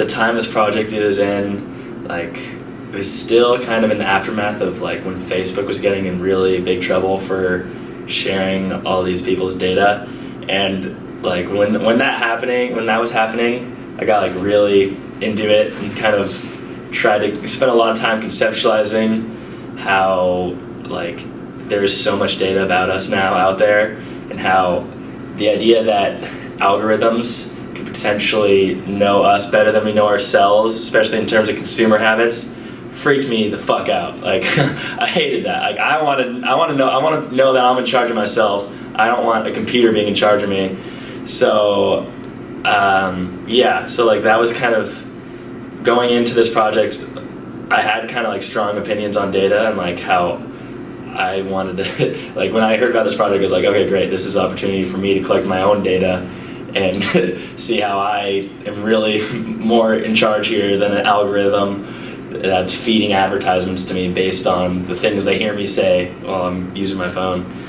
the time this project is in, like, it was still kind of in the aftermath of like when Facebook was getting in really big trouble for sharing all these people's data, and like when when that happening, when that was happening, I got like really into it and kind of tried to spend a lot of time conceptualizing how like there is so much data about us now out there and how the idea that algorithms could potentially know us better than we know ourselves, especially in terms of consumer habits, freaked me the fuck out. Like I hated that. Like I wanted I want to know I want to know that I'm in charge of myself. I don't want a computer being in charge of me. So um, yeah, so like that was kind of going into this project. I had kind of like strong opinions on data and like how I wanted to like when I heard about this project, I was like, okay, great. This is an opportunity for me to collect my own data and see how I am really more in charge here than an algorithm that's feeding advertisements to me based on the things they hear me say while I'm using my phone.